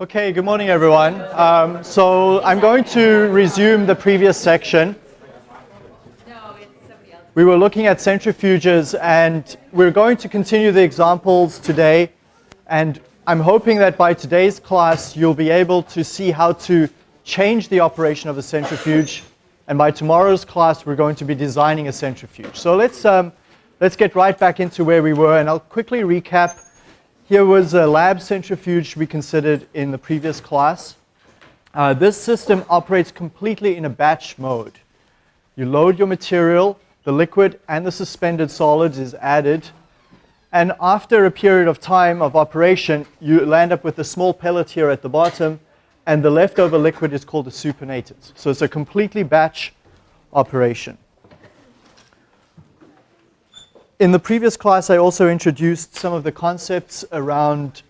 Okay, good morning everyone. Um, so I'm going to resume the previous section. We were looking at centrifuges and we're going to continue the examples today and I'm hoping that by today's class you'll be able to see how to change the operation of a centrifuge and by tomorrow's class we're going to be designing a centrifuge. So let's, um, let's get right back into where we were and I'll quickly recap here was a lab centrifuge we considered in the previous class. Uh, this system operates completely in a batch mode. You load your material, the liquid and the suspended solids is added, and after a period of time of operation, you land up with a small pellet here at the bottom, and the leftover liquid is called a supernatant. So it's a completely batch operation. In the previous class, I also introduced some of the concepts around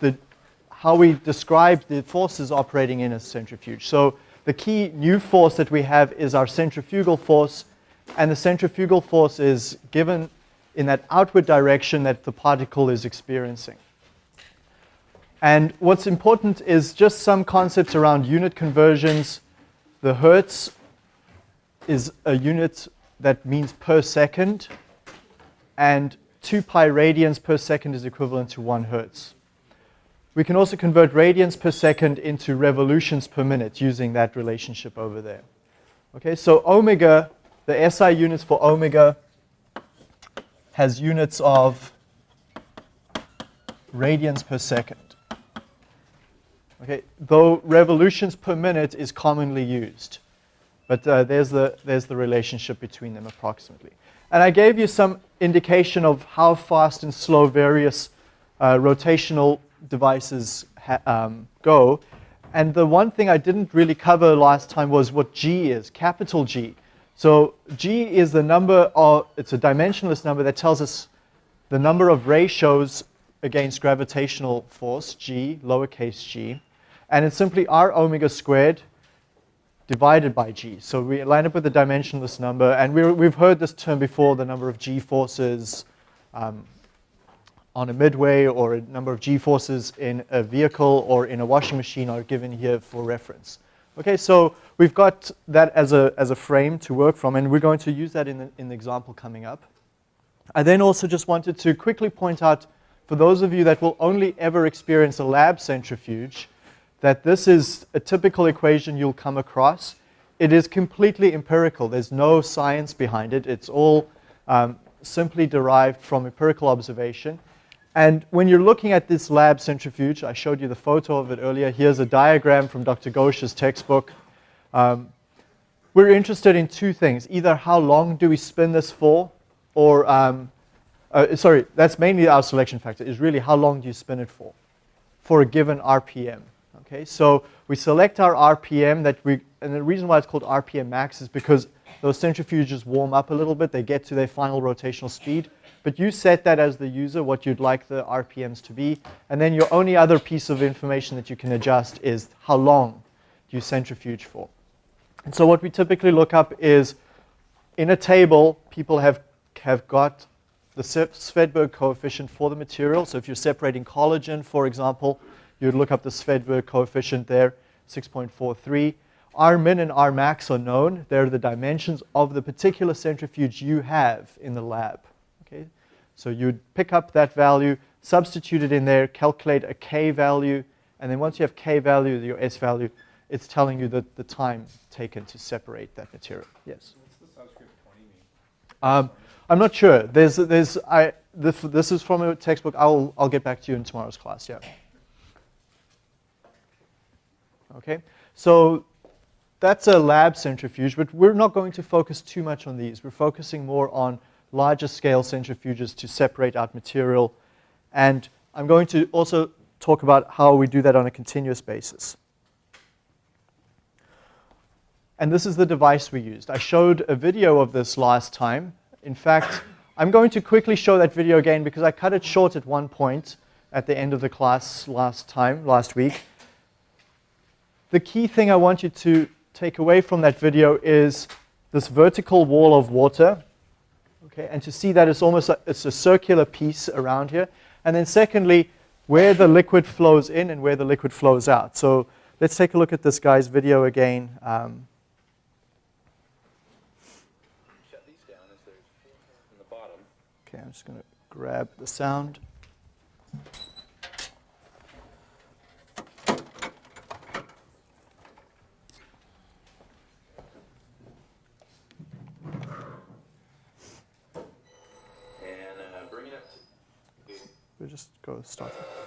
the, how we describe the forces operating in a centrifuge. So the key new force that we have is our centrifugal force, and the centrifugal force is given in that outward direction that the particle is experiencing. And what's important is just some concepts around unit conversions. The hertz is a unit that means per second and 2 pi radians per second is equivalent to 1 hertz. We can also convert radians per second into revolutions per minute using that relationship over there. Okay, so omega, the SI units for omega has units of radians per second. Okay, though revolutions per minute is commonly used. But uh, there's, the, there's the relationship between them approximately. And I gave you some indication of how fast and slow various uh, rotational devices um, go. And the one thing I didn't really cover last time was what G is, capital G. So G is the number, of, it's a dimensionless number that tells us the number of ratios against gravitational force, G, lowercase g. And it's simply R omega squared divided by g. So we line up with a dimensionless number, and we have heard this term before, the number of g forces um, on a midway or a number of g forces in a vehicle or in a washing machine are given here for reference. Okay, so we've got that as a, as a frame to work from, and we're going to use that in the, in the example coming up. I then also just wanted to quickly point out, for those of you that will only ever experience a lab centrifuge, that this is a typical equation you'll come across. It is completely empirical. There's no science behind it. It's all um, simply derived from empirical observation. And when you're looking at this lab centrifuge, I showed you the photo of it earlier. Here's a diagram from Dr. Ghosh's textbook. Um, we're interested in two things. Either how long do we spin this for, or, um, uh, sorry, that's mainly our selection factor, is really how long do you spin it for, for a given RPM. Okay, so we select our RPM that we, and the reason why it's called RPM max is because those centrifuges warm up a little bit, they get to their final rotational speed, but you set that as the user, what you'd like the RPMs to be, and then your only other piece of information that you can adjust is how long do you centrifuge for. And so what we typically look up is, in a table, people have, have got the Svedberg coefficient for the material. So if you're separating collagen, for example, You'd look up the Svedberg coefficient there, 6.43. R min and R max are known. They're the dimensions of the particular centrifuge you have in the lab. Okay? So you'd pick up that value, substitute it in there, calculate a K value, and then once you have K value, your S value, it's telling you the, the time taken to separate that material. Yes? What's the subscript 20 mean? Um, I'm not sure. There's, there's, I, this, this is from a textbook. I'll, I'll get back to you in tomorrow's class, yeah. Okay, so that's a lab centrifuge, but we're not going to focus too much on these. We're focusing more on larger scale centrifuges to separate out material. And I'm going to also talk about how we do that on a continuous basis. And this is the device we used. I showed a video of this last time. In fact, I'm going to quickly show that video again because I cut it short at one point at the end of the class last time, last week the key thing I want you to take away from that video is this vertical wall of water, okay, and to see that it's almost a, it's a circular piece around here. And then secondly, where the liquid flows in and where the liquid flows out. So let's take a look at this guy's video again. Um, okay, I'm just going to grab the sound. Just go start.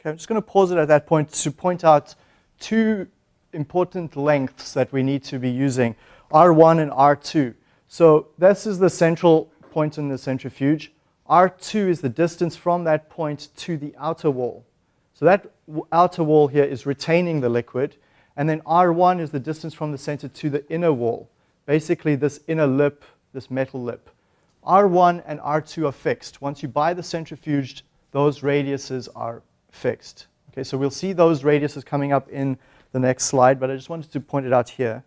Okay, I'm just going to pause it at that point to point out two important lengths that we need to be using, R1 and R2. So this is the central point in the centrifuge. R2 is the distance from that point to the outer wall. So that outer wall here is retaining the liquid. And then R1 is the distance from the center to the inner wall. Basically this inner lip, this metal lip. R1 and R2 are fixed. Once you buy the centrifuge, those radiuses are fixed. Okay, so we'll see those radiuses coming up in the next slide, but I just wanted to point it out here.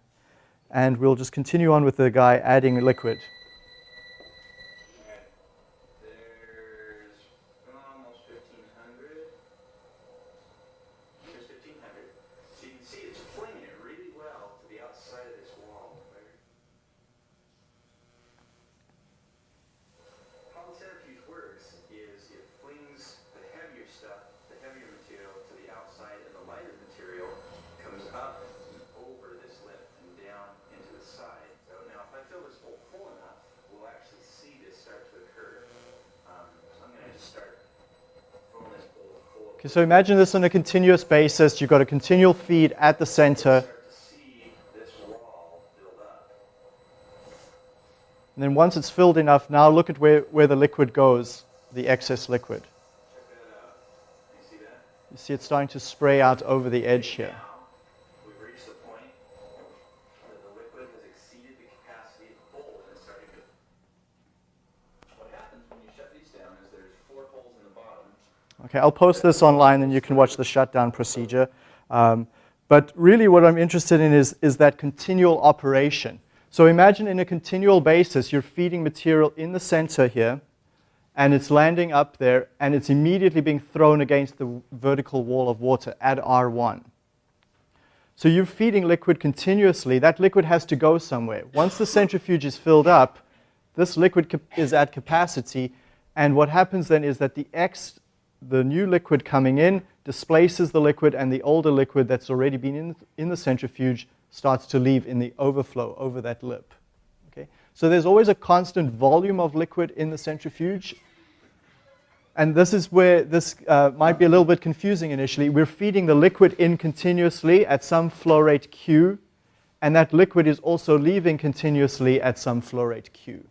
And we'll just continue on with the guy adding liquid. Okay, so imagine this on a continuous basis. You've got a continual feed at the center. And then once it's filled enough, now look at where, where the liquid goes, the excess liquid. You see it's starting to spray out over the edge here. Okay, I'll post this online and you can watch the shutdown procedure. Um, but really what I'm interested in is, is that continual operation. So imagine in a continual basis, you're feeding material in the center here, and it's landing up there, and it's immediately being thrown against the vertical wall of water at R1. So you're feeding liquid continuously. That liquid has to go somewhere. Once the centrifuge is filled up, this liquid is at capacity, and what happens then is that the X the new liquid coming in displaces the liquid and the older liquid that's already been in, in the centrifuge starts to leave in the overflow over that lip. Okay? So there's always a constant volume of liquid in the centrifuge. And this is where this uh, might be a little bit confusing initially. We're feeding the liquid in continuously at some flow rate Q, and that liquid is also leaving continuously at some flow rate Q.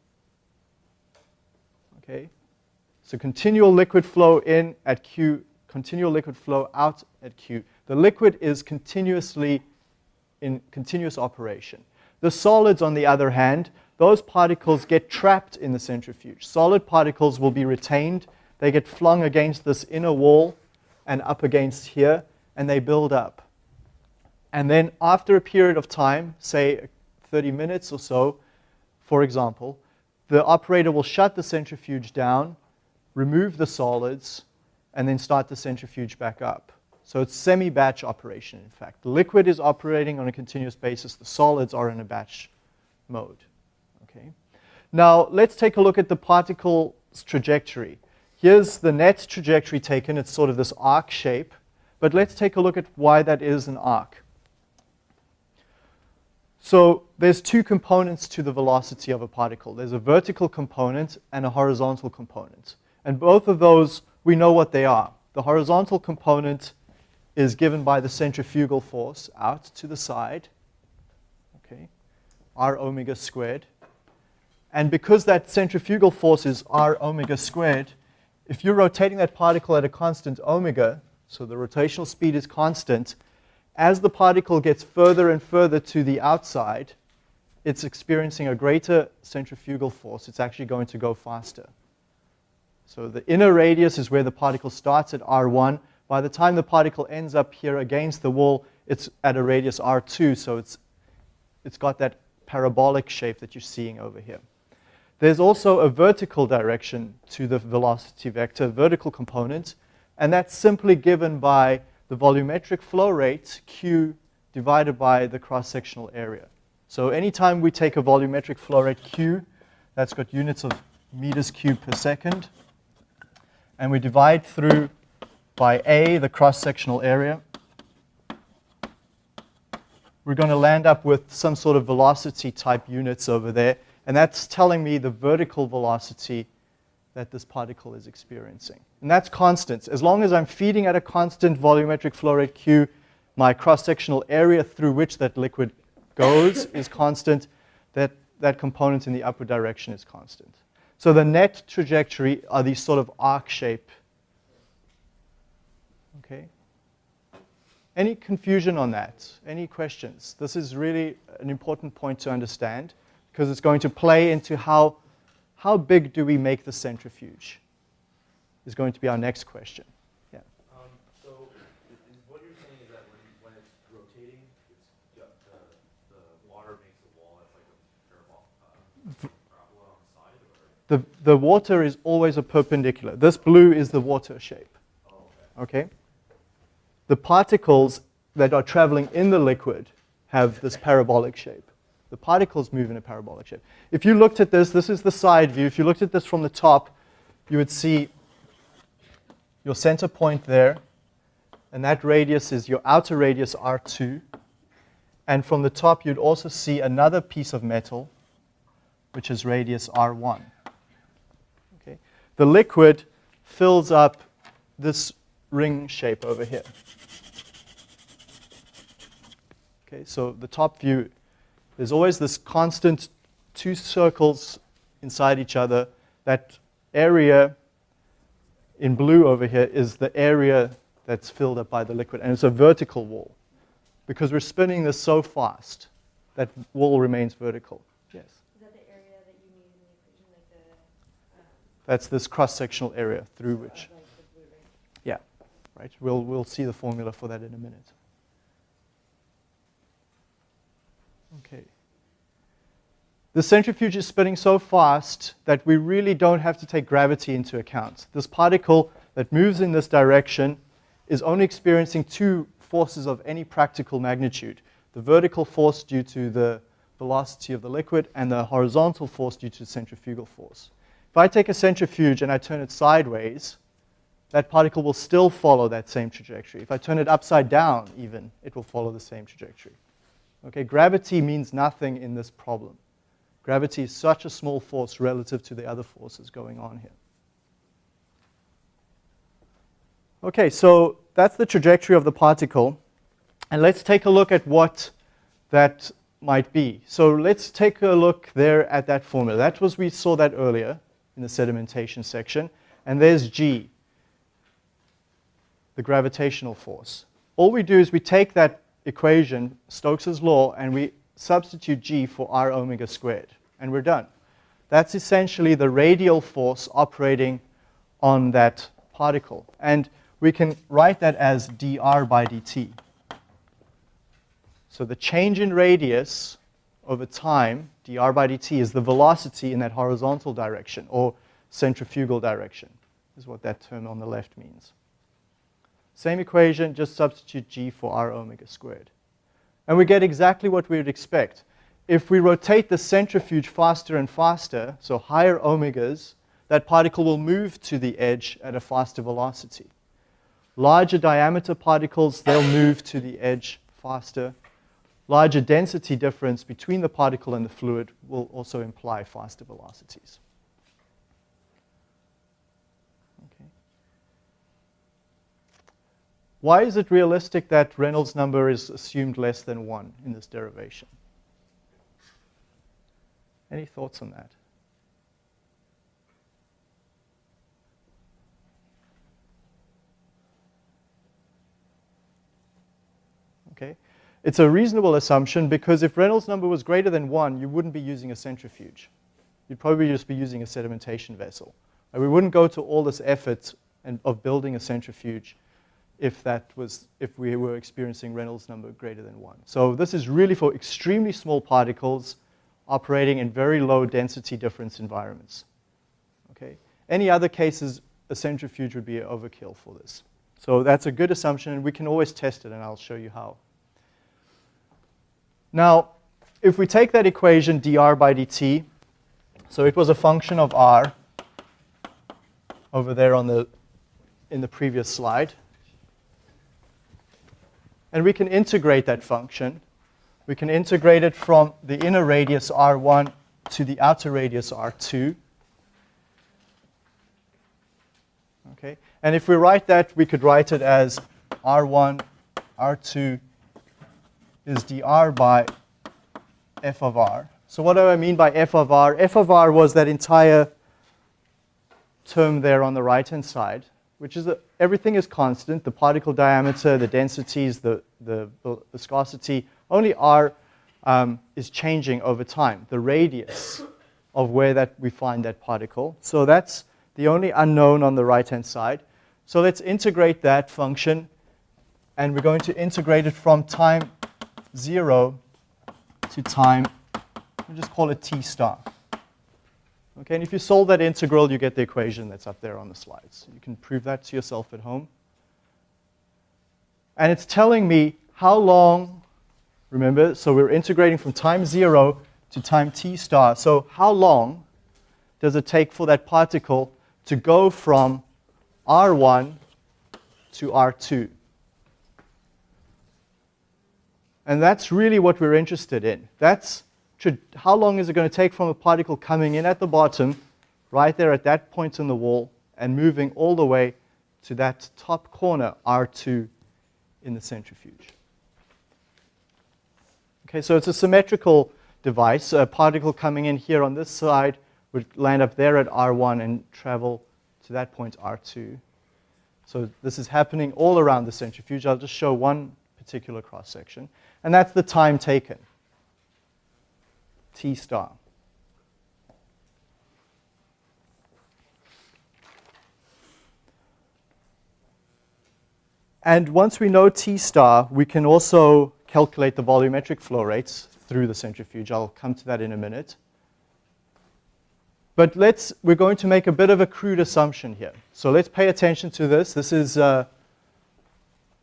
Okay? So continual liquid flow in at Q, continual liquid flow out at Q. The liquid is continuously in continuous operation. The solids, on the other hand, those particles get trapped in the centrifuge. Solid particles will be retained. They get flung against this inner wall and up against here, and they build up. And then after a period of time, say 30 minutes or so, for example, the operator will shut the centrifuge down remove the solids, and then start the centrifuge back up. So it's semi-batch operation, in fact. The liquid is operating on a continuous basis. The solids are in a batch mode. Okay. Now, let's take a look at the particle's trajectory. Here's the net trajectory taken. It's sort of this arc shape. But let's take a look at why that is an arc. So there's two components to the velocity of a particle. There's a vertical component and a horizontal component. And both of those, we know what they are. The horizontal component is given by the centrifugal force out to the side, okay, r omega squared. And because that centrifugal force is r omega squared, if you're rotating that particle at a constant omega, so the rotational speed is constant, as the particle gets further and further to the outside, it's experiencing a greater centrifugal force. It's actually going to go faster. So the inner radius is where the particle starts at r1. By the time the particle ends up here against the wall, it's at a radius r2, so it's, it's got that parabolic shape that you're seeing over here. There's also a vertical direction to the velocity vector, vertical component, and that's simply given by the volumetric flow rate, Q, divided by the cross-sectional area. So anytime we take a volumetric flow rate Q, that's got units of meters cubed per second, and we divide through by A, the cross-sectional area, we're going to land up with some sort of velocity type units over there. And that's telling me the vertical velocity that this particle is experiencing. And that's constant. As long as I'm feeding at a constant volumetric flow rate Q, my cross-sectional area through which that liquid goes is constant. That, that component in the upward direction is constant. So the net trajectory are these sort of arc shape. Okay. Any confusion on that? Any questions? This is really an important point to understand because it's going to play into how, how big do we make the centrifuge is going to be our next question. Yeah. Um, so what you're saying is that when, when it's rotating, it's the, the water makes a wall that's like a parabol, uh, parabola on the side? Or? The, the water is always a perpendicular. This blue is the water shape. Okay. The particles that are traveling in the liquid have this parabolic shape. The particles move in a parabolic shape. If you looked at this, this is the side view. If you looked at this from the top, you would see your center point there, and that radius is your outer radius R2. And from the top, you'd also see another piece of metal, which is radius R1. The liquid fills up this ring shape over here. Okay, so the top view, there's always this constant two circles inside each other. That area in blue over here is the area that's filled up by the liquid, and it's a vertical wall. Because we're spinning this so fast, that wall remains vertical. Yes? Is that the area that you need in the equation, like the, um, That's this cross-sectional area through which, yeah, right? We'll, we'll see the formula for that in a minute. Okay. The centrifuge is spinning so fast that we really don't have to take gravity into account. This particle that moves in this direction is only experiencing two forces of any practical magnitude. The vertical force due to the velocity of the liquid and the horizontal force due to centrifugal force. If I take a centrifuge and I turn it sideways, that particle will still follow that same trajectory. If I turn it upside down even, it will follow the same trajectory. Okay, gravity means nothing in this problem. Gravity is such a small force relative to the other forces going on here. Okay, so that's the trajectory of the particle. And let's take a look at what that might be. So let's take a look there at that formula. That was, we saw that earlier in the sedimentation section. And there's G, the gravitational force. All we do is we take that equation, Stokes' law, and we substitute g for r omega squared, and we're done. That's essentially the radial force operating on that particle. And we can write that as dr by dt. So the change in radius over time, dr by dt, is the velocity in that horizontal direction, or centrifugal direction, is what that term on the left means. Same equation, just substitute g for r omega squared. And we get exactly what we would expect. if we rotate the centrifuge faster and faster, so higher omegas, that particle will move to the edge at a faster velocity. Larger diameter particles, they'll move to the edge faster. Larger density difference between the particle and the fluid will also imply faster velocities. Okay. Why is it realistic that Reynolds number is assumed less than 1 in this derivation? Any thoughts on that? Okay. It's a reasonable assumption because if Reynolds number was greater than 1, you wouldn't be using a centrifuge. You'd probably just be using a sedimentation vessel. And we wouldn't go to all this effort and, of building a centrifuge if, that was, if we were experiencing Reynolds number greater than 1. So this is really for extremely small particles operating in very low density difference environments. Okay? Any other cases, a centrifuge would be an overkill for this. So that's a good assumption, and we can always test it, and I'll show you how. Now, if we take that equation dr by dt, so it was a function of r over there on the, in the previous slide, and we can integrate that function. We can integrate it from the inner radius r1 to the outer radius r2. Okay, and if we write that, we could write it as r1, r2 is dr by f of r. So what do I mean by f of r? f of r was that entire term there on the right-hand side, which is that everything is constant, the particle diameter, the densities, the, the, the viscosity, only r um, is changing over time, the radius of where that we find that particle. So that's the only unknown on the right-hand side. So let's integrate that function, and we're going to integrate it from time 0 to time, we'll just call it t star. Okay, and if you solve that integral, you get the equation that's up there on the slides. You can prove that to yourself at home. And it's telling me how long, remember, so we're integrating from time 0 to time t star. So how long does it take for that particle to go from R1 to R2? And that's really what we're interested in. That's how long is it going to take from a particle coming in at the bottom, right there at that point in the wall, and moving all the way to that top corner, R2, in the centrifuge. Okay, so it's a symmetrical device. A particle coming in here on this side would land up there at R1 and travel to that point, R2. So this is happening all around the centrifuge. I'll just show one particular cross section and that's the time taken, t star. And once we know t star, we can also calculate the volumetric flow rates through the centrifuge. I'll come to that in a minute. But let's, we're going to make a bit of a crude assumption here. So let's pay attention to this. This is uh,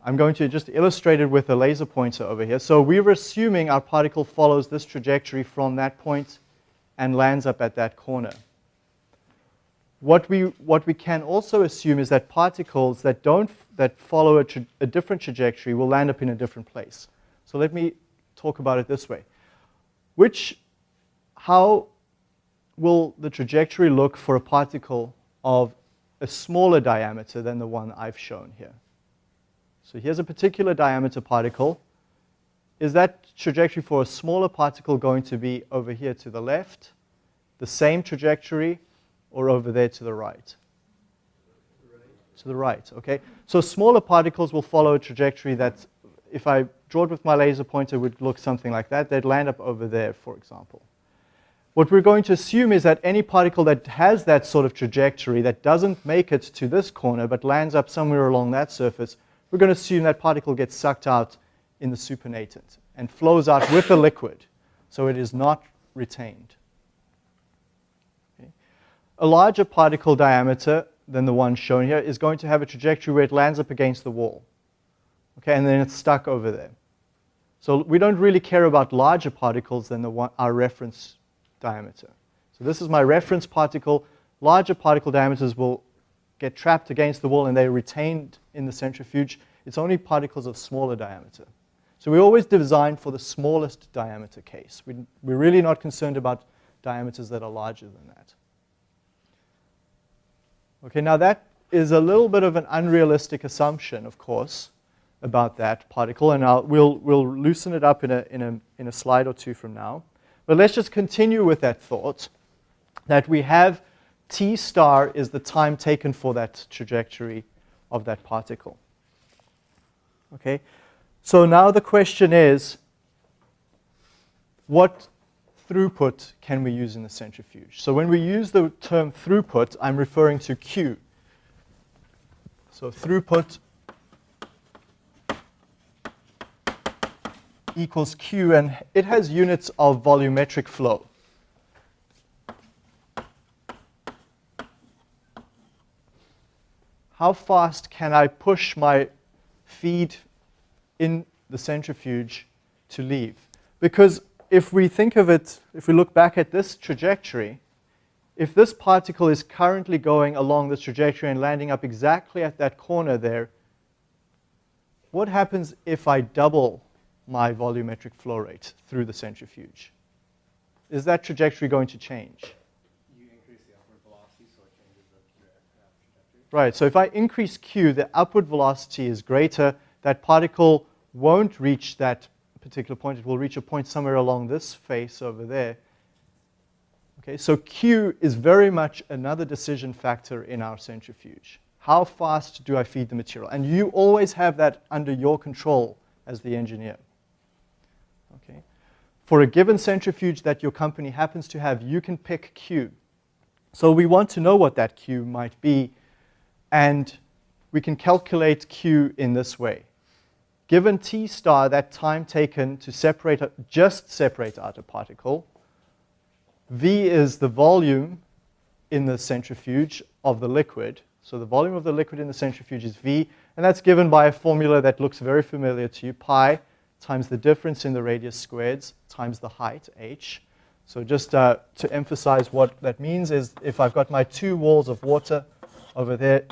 I'm going to just illustrate it with a laser pointer over here. So we're assuming our particle follows this trajectory from that point and lands up at that corner. What we, what we can also assume is that particles that, don't, that follow a, a different trajectory will land up in a different place. So let me talk about it this way. Which, how will the trajectory look for a particle of a smaller diameter than the one I've shown here? So here's a particular diameter particle. Is that trajectory for a smaller particle going to be over here to the left, the same trajectory, or over there to the right? To the right, okay? So smaller particles will follow a trajectory that, if I draw it with my laser pointer, would look something like that. They'd land up over there, for example. What we're going to assume is that any particle that has that sort of trajectory that doesn't make it to this corner but lands up somewhere along that surface we're going to assume that particle gets sucked out in the supernatant and flows out with the liquid, so it is not retained. Okay. A larger particle diameter than the one shown here is going to have a trajectory where it lands up against the wall. Okay, and then it's stuck over there. So we don't really care about larger particles than the one, our reference diameter. So this is my reference particle. Larger particle diameters will get trapped against the wall and they're retained in the centrifuge. It's only particles of smaller diameter. So we always design for the smallest diameter case. We, we're really not concerned about diameters that are larger than that. Okay, now that is a little bit of an unrealistic assumption, of course, about that particle, and I'll, we'll, we'll loosen it up in a, in, a, in a slide or two from now. But let's just continue with that thought that we have t star is the time taken for that trajectory of that particle. Okay, so now the question is, what throughput can we use in the centrifuge? So when we use the term throughput, I'm referring to Q. So throughput equals Q, and it has units of volumetric flow. How fast can I push my feed in the centrifuge to leave? Because if we think of it, if we look back at this trajectory, if this particle is currently going along this trajectory and landing up exactly at that corner there, what happens if I double my volumetric flow rate through the centrifuge? Is that trajectory going to change? You increase the upward velocity, so it changes the trajectory. Right, so if I increase q, the upward velocity is greater. That particle won't reach that particular point. It will reach a point somewhere along this face over there. Okay, so q is very much another decision factor in our centrifuge. How fast do I feed the material? And you always have that under your control as the engineer. Okay. For a given centrifuge that your company happens to have, you can pick q. So we want to know what that q might be, and we can calculate q in this way. Given t star, that time taken to separate, just separate out a particle, v is the volume in the centrifuge of the liquid. So the volume of the liquid in the centrifuge is v, and that's given by a formula that looks very familiar to you, pi times the difference in the radius squared times the height, h. So just uh, to emphasize what that means is if I've got my two walls of water over there,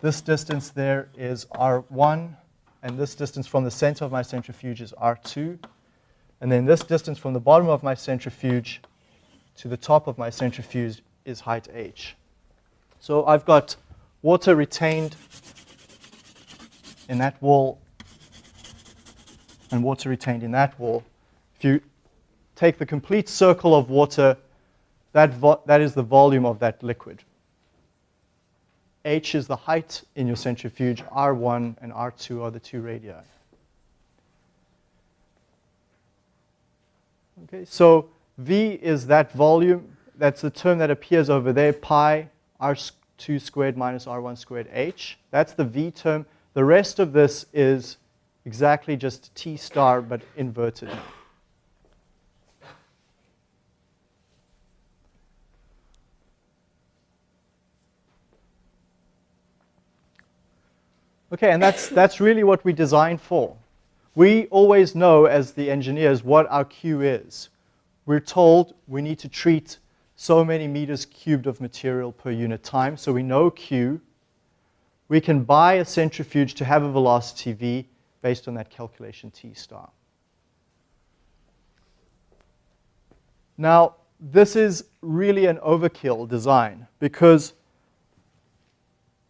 this distance there is R1, and this distance from the center of my centrifuge is R2. And then this distance from the bottom of my centrifuge to the top of my centrifuge is height h. So I've got water retained in that wall and water retained in that wall. If you take the complete circle of water, that, that is the volume of that liquid. H is the height in your centrifuge, R1 and R2 are the two radii. Okay, so V is that volume, that's the term that appears over there, pi R2 squared minus R1 squared H. That's the V term. The rest of this is exactly just T star, but inverted. Okay, and that's, that's really what we design for. We always know as the engineers what our Q is. We're told we need to treat so many meters cubed of material per unit time, so we know Q. We can buy a centrifuge to have a velocity V based on that calculation T star. Now, this is really an overkill design because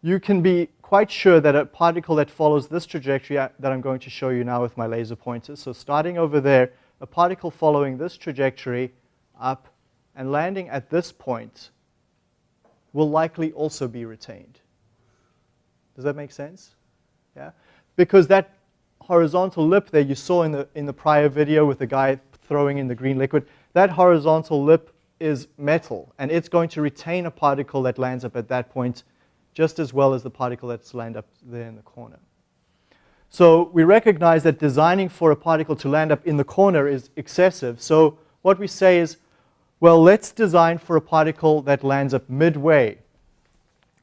you can be quite sure that a particle that follows this trajectory uh, that I'm going to show you now with my laser pointers, so starting over there, a particle following this trajectory up and landing at this point will likely also be retained. Does that make sense? Yeah? Because that horizontal lip there you saw in the, in the prior video with the guy throwing in the green liquid, that horizontal lip is metal, and it's going to retain a particle that lands up at that point just as well as the particle that's landed up there in the corner. So we recognize that designing for a particle to land up in the corner is excessive. So what we say is, well, let's design for a particle that lands up midway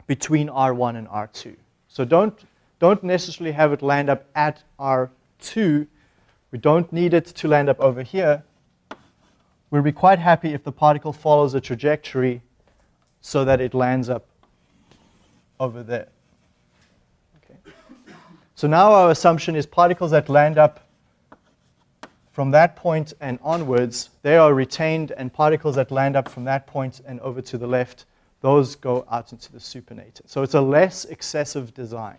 between R1 and R2. So don't don't necessarily have it land up at R2. We We don't need it to land up over here. We'll be quite happy if the particle follows a trajectory so that it lands up over there. Okay. So now our assumption is particles that land up from that point and onwards, they are retained, and particles that land up from that point and over to the left, those go out into the supernatant. So it's a less excessive design.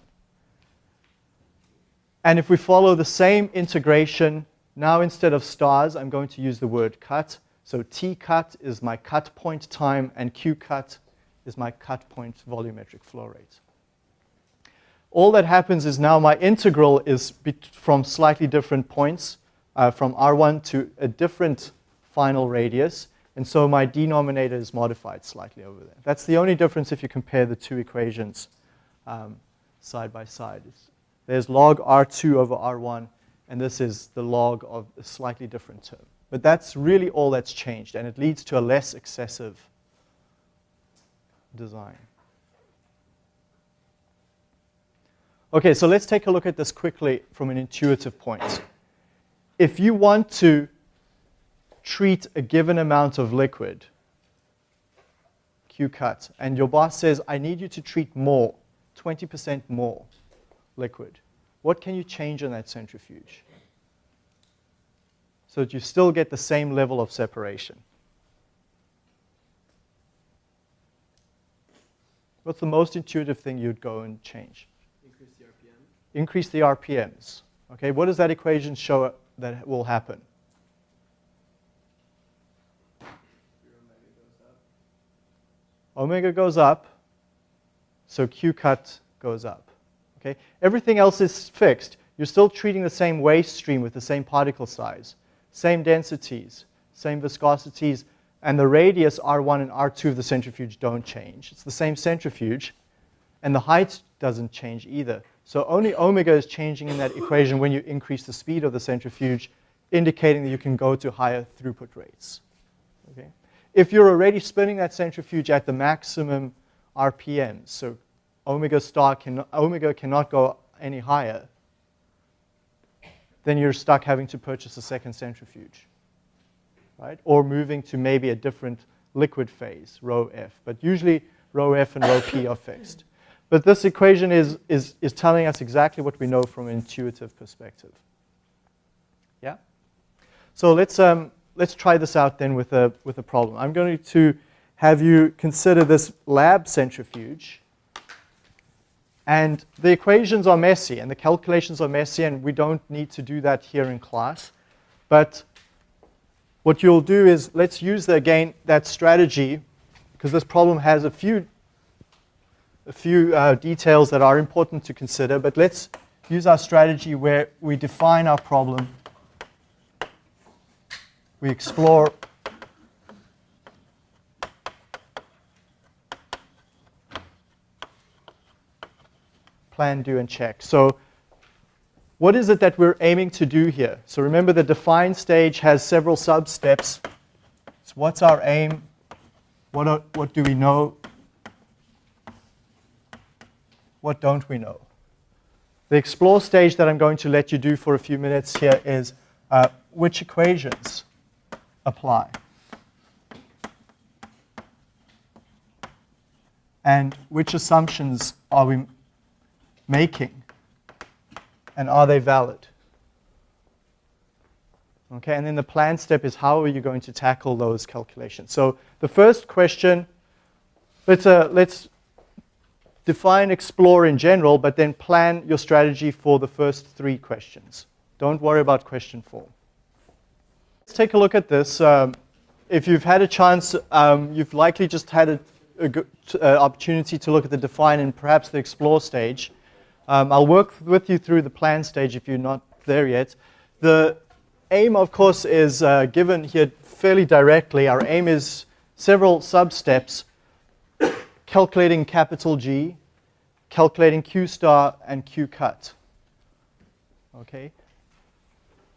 And if we follow the same integration, now instead of stars, I'm going to use the word cut. So T cut is my cut point time, and Q cut is my cut point volumetric flow rate. All that happens is now my integral is from slightly different points uh, from R1 to a different final radius. And so my denominator is modified slightly over there. That's the only difference if you compare the two equations um, side by side. There's log R2 over R1, and this is the log of a slightly different term. But that's really all that's changed, and it leads to a less excessive design. Okay, so let's take a look at this quickly from an intuitive point if you want to treat a given amount of liquid, Q cut, and your boss says, I need you to treat more, 20% more liquid, what can you change in that centrifuge? So that you still get the same level of separation. What's the most intuitive thing you'd go and change? Increase the RPM. Increase the RPMs. Okay, what does that equation show that will happen? Omega goes up, so Q cut goes up. Okay? Everything else is fixed. You're still treating the same waste stream with the same particle size, same densities, same viscosities, and the radius R1 and R2 of the centrifuge don't change. It's the same centrifuge, and the height doesn't change either. So only omega is changing in that equation when you increase the speed of the centrifuge, indicating that you can go to higher throughput rates. Okay? If you're already spinning that centrifuge at the maximum RPM, so omega star can, omega cannot go any higher, then you're stuck having to purchase a second centrifuge, right? Or moving to maybe a different liquid phase, rho F. But usually rho F and rho P are fixed. But this equation is, is, is telling us exactly what we know from an intuitive perspective. Yeah? So let's, um, let's try this out then with a, with a problem. I'm going to have you consider this lab centrifuge. And the equations are messy, and the calculations are messy, and we don't need to do that here in class. But what you'll do is, let's use, the, again, that strategy, because this problem has a few a few uh, details that are important to consider, but let's use our strategy where we define our problem. We explore plan, do, and check. So what is it that we're aiming to do here? So remember the define stage has several sub-steps. So what's our aim? What, are, what do we know? what don't we know? The explore stage that I'm going to let you do for a few minutes here is uh, which equations apply. And which assumptions are we making? And are they valid? Okay, and then the plan step is how are you going to tackle those calculations? So the first question, let's, uh, let's define explore in general, but then plan your strategy for the first three questions. Don't worry about question four. Let's take a look at this. Um, if you've had a chance, um, you've likely just had a, a good uh, opportunity to look at the define and perhaps the explore stage. Um, I'll work with you through the plan stage if you're not there yet. The aim, of course, is uh, given here fairly directly. Our aim is several sub-steps calculating capital G, calculating Q star and Q cut. Okay?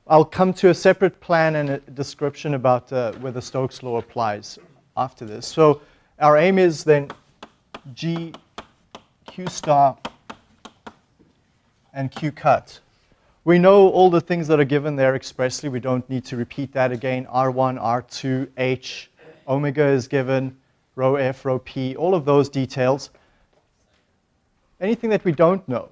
I'll come to a separate plan and a description about uh, whether Stokes' law applies after this. So our aim is then G, Q star, and Q cut. We know all the things that are given there expressly. We don't need to repeat that again. R1, R2, H, omega is given, rho F, rho P, all of those details. Anything that we don't know?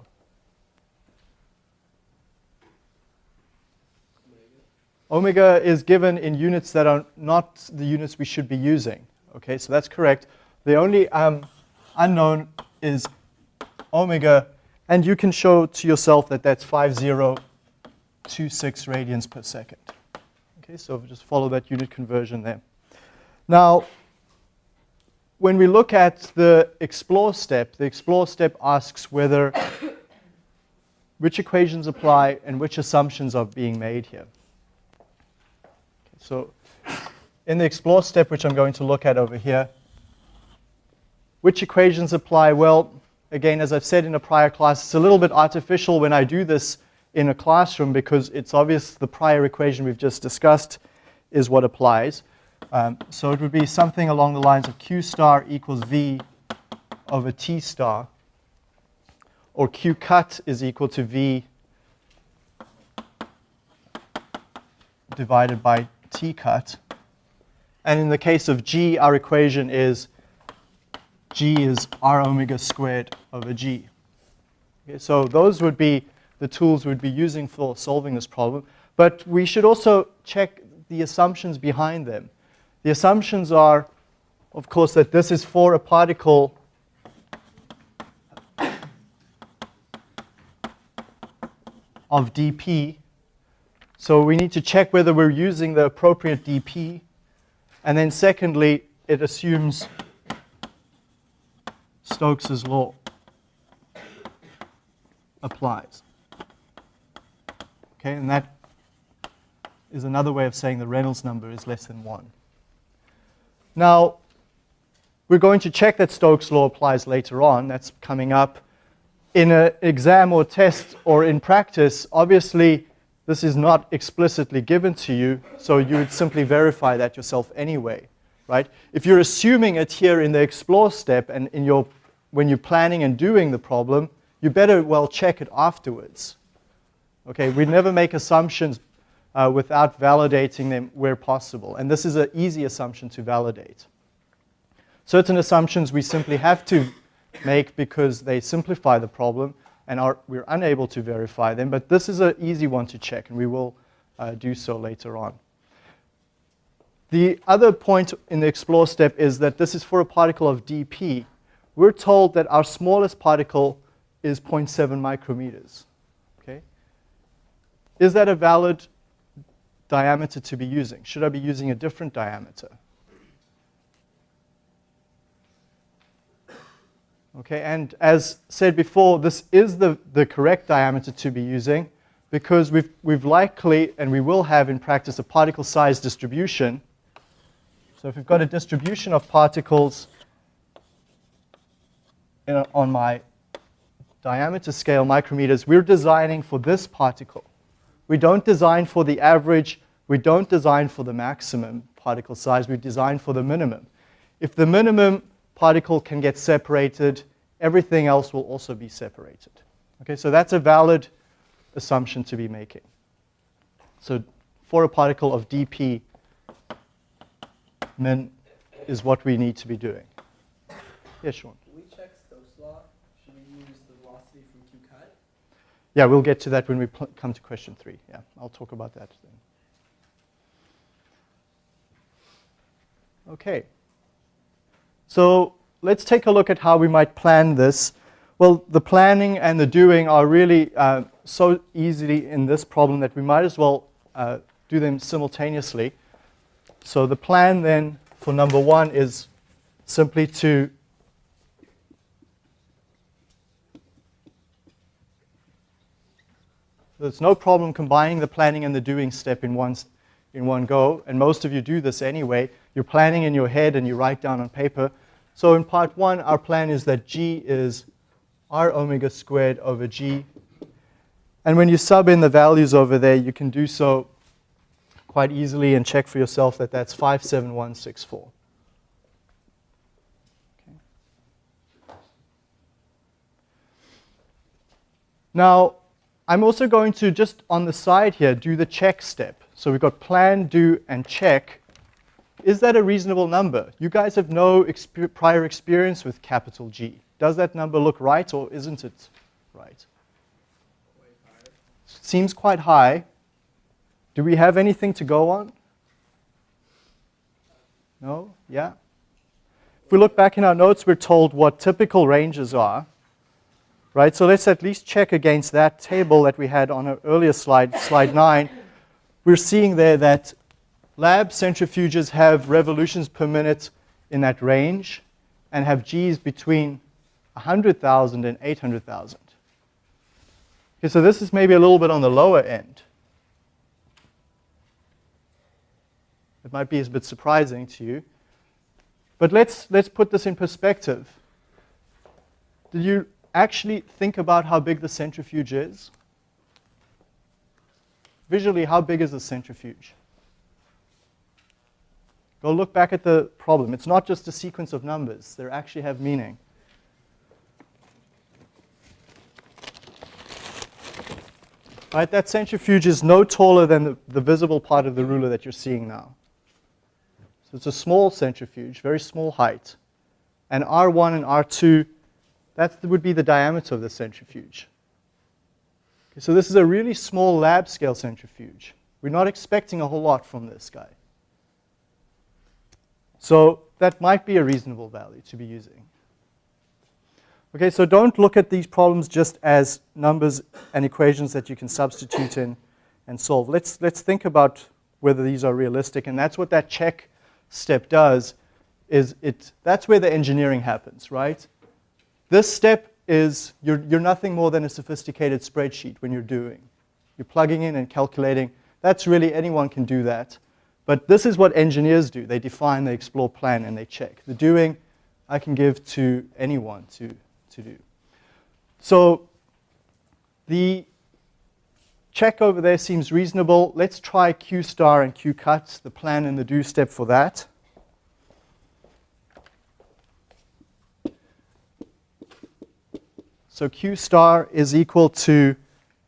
Omega is given in units that are not the units we should be using. Okay, so that's correct. The only um, unknown is omega, and you can show to yourself that that's 5026 radians per second. Okay, so just follow that unit conversion there. Now, when we look at the explore step, the explore step asks whether which equations apply and which assumptions are being made here. So in the explore step, which I'm going to look at over here, which equations apply? Well, again, as I've said in a prior class, it's a little bit artificial when I do this in a classroom because it's obvious the prior equation we've just discussed is what applies. Um, so it would be something along the lines of Q star equals V over T star, or Q cut is equal to V divided by T cut. And in the case of G, our equation is G is R omega squared over G. Okay, so those would be the tools we'd be using for solving this problem. But we should also check the assumptions behind them. The assumptions are, of course, that this is for a particle of dp. So we need to check whether we're using the appropriate dp. And then secondly, it assumes Stokes' law applies. Okay, and that is another way of saying the Reynolds number is less than 1. Now, we're going to check that Stokes' law applies later on. That's coming up. In an exam or test or in practice, obviously, this is not explicitly given to you, so you would simply verify that yourself anyway, right? If you're assuming it here in the explore step and in your, when you're planning and doing the problem, you better well check it afterwards. Okay, we never make assumptions uh, without validating them where possible. And this is an easy assumption to validate. Certain assumptions we simply have to make because they simplify the problem and are, we're unable to verify them. But this is an easy one to check, and we will uh, do so later on. The other point in the explore step is that this is for a particle of dp. We're told that our smallest particle is 0.7 micrometers. Okay? Is that a valid diameter to be using? Should I be using a different diameter? Okay, and as said before, this is the, the correct diameter to be using because we've, we've likely, and we will have in practice, a particle size distribution. So if we've got a distribution of particles a, on my diameter scale, micrometers, we're designing for this particle. We don't design for the average. We don't design for the maximum particle size. We design for the minimum. If the minimum particle can get separated, everything else will also be separated. Okay, so that's a valid assumption to be making. So for a particle of dp, min is what we need to be doing. Yes, Sean. Yeah, we'll get to that when we come to question three. Yeah, I'll talk about that then. Okay. So let's take a look at how we might plan this. Well, the planning and the doing are really uh, so easy in this problem that we might as well uh, do them simultaneously. So the plan then for number one is simply to There's no problem combining the planning and the doing step in one, in one go, and most of you do this anyway. You're planning in your head and you write down on paper. So in part one, our plan is that g is r omega squared over g. And when you sub in the values over there, you can do so quite easily and check for yourself that that's 57164. Okay. Now, I'm also going to just on the side here do the check step. So we've got plan, do, and check. Is that a reasonable number? You guys have no exper prior experience with capital G. Does that number look right or isn't it right? Seems quite high. Do we have anything to go on? No? Yeah? If we look back in our notes, we're told what typical ranges are. Right? So let's at least check against that table that we had on an earlier slide, slide 9. We're seeing there that lab centrifuges have revolutions per minute in that range and have Gs between 100,000 and 800,000. Okay, so this is maybe a little bit on the lower end. It might be a bit surprising to you. But let's, let's put this in perspective. Did you actually think about how big the centrifuge is? Visually, how big is the centrifuge? Go look back at the problem. It's not just a sequence of numbers. They actually have meaning. Right, that centrifuge is no taller than the, the visible part of the ruler that you're seeing now. So it's a small centrifuge, very small height. And R1 and R2, that would be the diameter of the centrifuge. Okay, so this is a really small lab scale centrifuge. We're not expecting a whole lot from this guy. So that might be a reasonable value to be using. Okay, so don't look at these problems just as numbers and equations that you can substitute in and solve. Let's, let's think about whether these are realistic, and that's what that check step does, is it, that's where the engineering happens, right? This step is, you're, you're nothing more than a sophisticated spreadsheet when you're doing. You're plugging in and calculating. That's really, anyone can do that. But this is what engineers do. They define, they explore, plan, and they check. The doing, I can give to anyone to, to do. So the check over there seems reasonable. Let's try Q star and Q cut, the plan and the do step for that. So Q star is equal to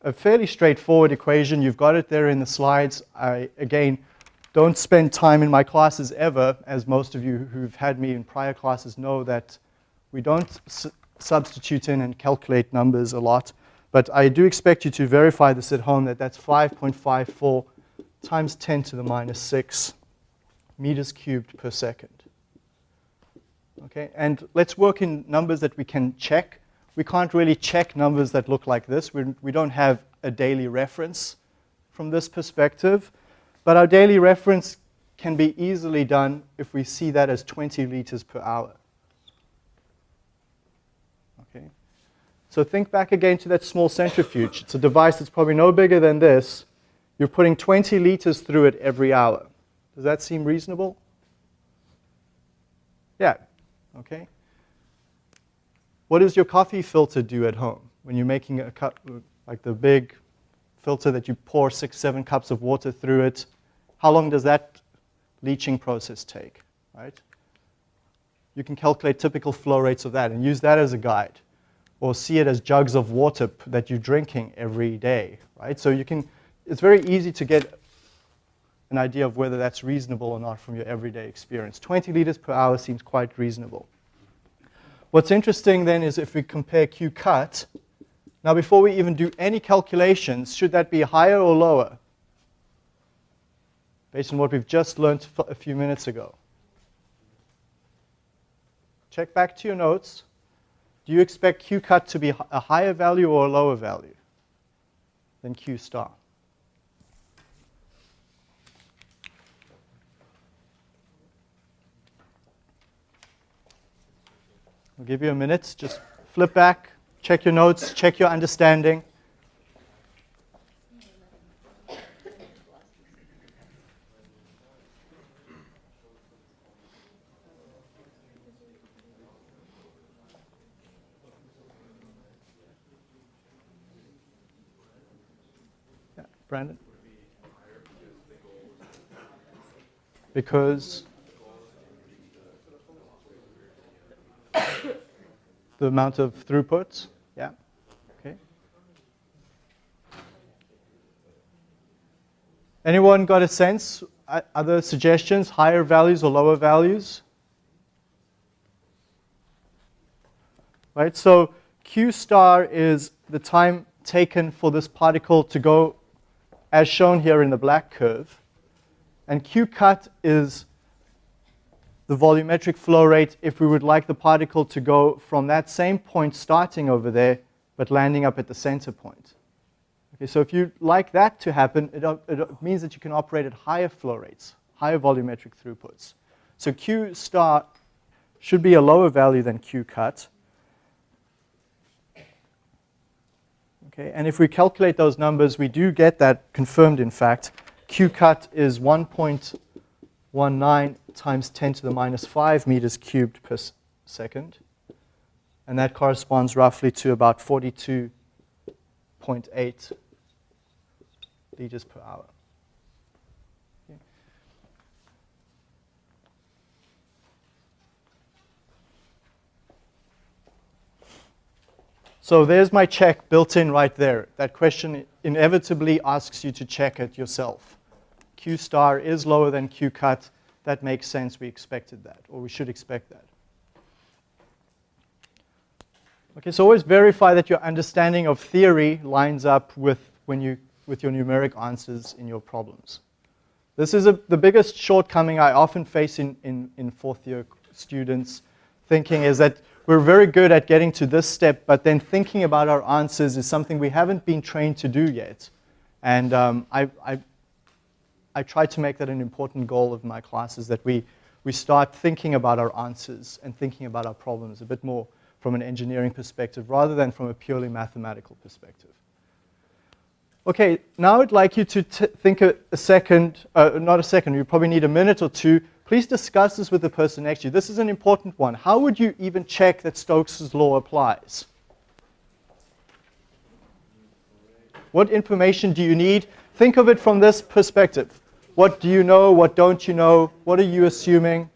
a fairly straightforward equation. You've got it there in the slides. I, again, don't spend time in my classes ever, as most of you who've had me in prior classes know that we don't substitute in and calculate numbers a lot. But I do expect you to verify this at home that that's 5.54 times 10 to the minus 6 meters cubed per second. Okay, and let's work in numbers that we can check. We can't really check numbers that look like this. We do not have a daily reference from this perspective. But our daily reference can be easily done if we see that as 20 liters per hour. Okay. So think back again to that small centrifuge. It's a device that's probably no bigger than this. You're putting 20 liters through it every hour. Does that seem reasonable? Yeah. Okay. What does your coffee filter do at home when you're making a cup, like the big filter that you pour six, seven cups of water through it? How long does that leaching process take, right? You can calculate typical flow rates of that and use that as a guide or see it as jugs of water that you're drinking every day, right? So you can, it's very easy to get an idea of whether that's reasonable or not from your everyday experience. 20 liters per hour seems quite reasonable. What's interesting then is if we compare Q cut, now before we even do any calculations, should that be higher or lower? Based on what we've just learned a few minutes ago. Check back to your notes. Do you expect Q cut to be a higher value or a lower value than Q star? I'll give you a minute. Just flip back, check your notes, check your understanding. Brandon? Because the amount of throughput. Yeah. Okay. Anyone got a sense? Uh, other suggestions? Higher values or lower values? Right. So q star is the time taken for this particle to go as shown here in the black curve. And q cut is the volumetric flow rate if we would like the particle to go from that same point starting over there, but landing up at the center point. Okay, so if you like that to happen, it, it means that you can operate at higher flow rates, higher volumetric throughputs. So Q star should be a lower value than Q cut. Okay, and if we calculate those numbers, we do get that confirmed, in fact. Q cut is 1.19 times 10 to the minus 5 meters cubed per second. And that corresponds roughly to about 42.8 liters per hour. So there's my check built in right there. That question inevitably asks you to check it yourself. Q star is lower than Q cut. That makes sense. We expected that, or we should expect that. Okay, so always verify that your understanding of theory lines up with, when you, with your numeric answers in your problems. This is a, the biggest shortcoming I often face in, in, in fourth year students thinking is that we're very good at getting to this step, but then thinking about our answers is something we haven't been trained to do yet. And um, I, I, I try to make that an important goal of my classes, that we, we start thinking about our answers and thinking about our problems a bit more from an engineering perspective rather than from a purely mathematical perspective. Okay, now I'd like you to think a, a second, uh, not a second, you probably need a minute or two. Please discuss this with the person next to you. This is an important one. How would you even check that Stokes' law applies? What information do you need? Think of it from this perspective. What do you know? What don't you know? What are you assuming?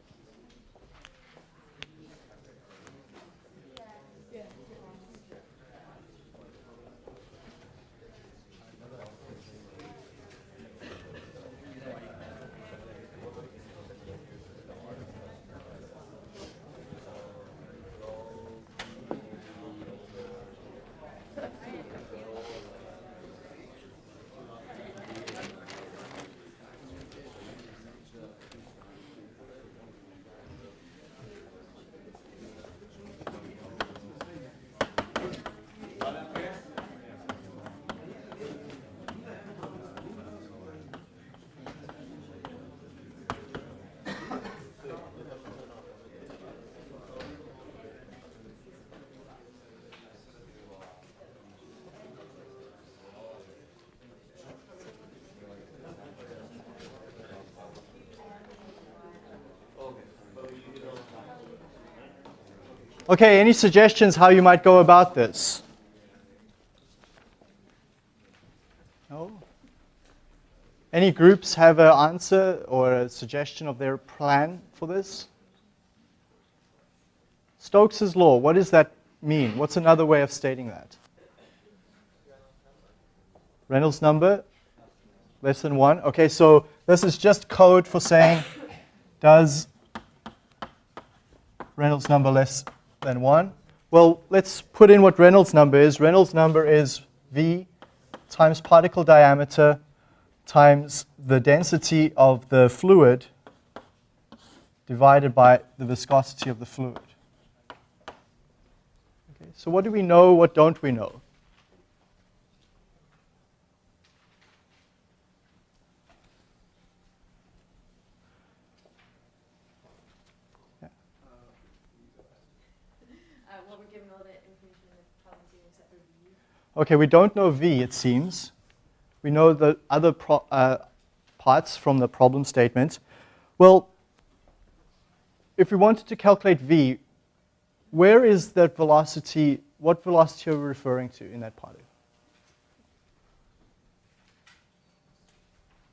Okay, any suggestions how you might go about this? No? Any groups have an answer or a suggestion of their plan for this? Stokes' law, what does that mean? What's another way of stating that? Reynolds number? Less than one? Okay, so this is just code for saying, does Reynolds number less than 1? Well, let's put in what Reynolds number is. Reynolds number is V times particle diameter times the density of the fluid divided by the viscosity of the fluid. Okay, so what do we know, what don't we know? We're given all the information problem except for V. Okay, we don't know V, it seems. We know the other uh, parts from the problem statement. Well, if we wanted to calculate V, where is that velocity, what velocity are we referring to in that particle?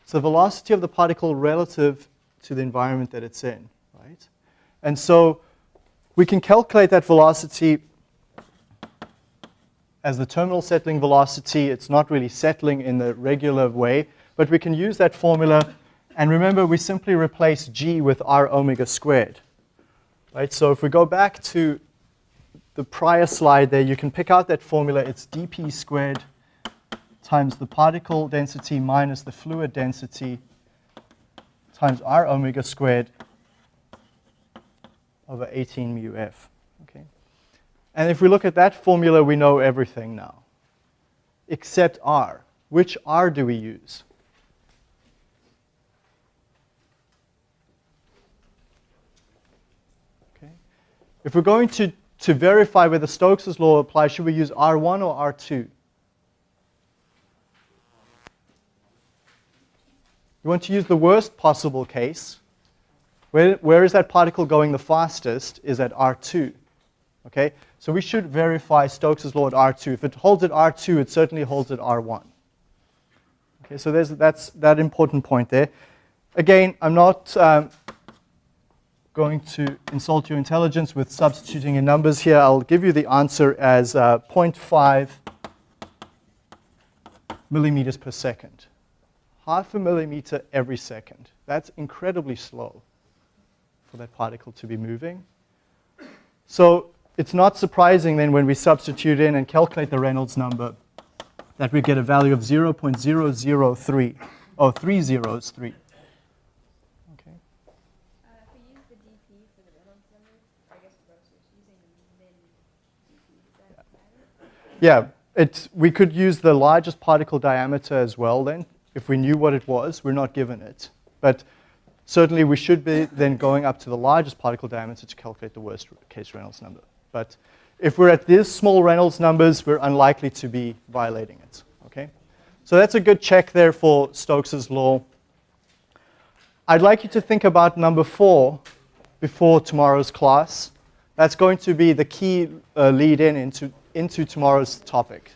It's the velocity of the particle relative to the environment that it's in, right? And so we can calculate that velocity as the terminal settling velocity. It's not really settling in the regular way, but we can use that formula. And remember, we simply replace g with r omega squared. Right? So if we go back to the prior slide there, you can pick out that formula. It's dp squared times the particle density minus the fluid density times r omega squared over 18 mu f. Okay? And if we look at that formula, we know everything now, except r. Which r do we use? Okay. If we're going to, to verify whether Stokes' law applies, should we use R1 or R2? You want to use the worst possible case. Where, where is that particle going the fastest is at R2. Okay? So we should verify Stokes' law at R2. If it holds at R2, it certainly holds at R1. Okay, so there's, that's that important point there. Again, I'm not um, going to insult your intelligence with substituting in numbers here. I'll give you the answer as uh, 0.5 millimeters per second. Half a millimeter every second. That's incredibly slow for that particle to be moving. So it's not surprising then when we substitute in and calculate the Reynolds number that we get a value of 0.003. Oh, three zeros, three. Yeah, it's, we could use the largest particle diameter as well then. If we knew what it was, we're not given it. But certainly we should be then going up to the largest particle diameter to calculate the worst case Reynolds number. But if we're at these small Reynolds numbers, we're unlikely to be violating it, okay? So that's a good check there for Stokes' law. I'd like you to think about number four before tomorrow's class. That's going to be the key uh, lead in into, into tomorrow's topic.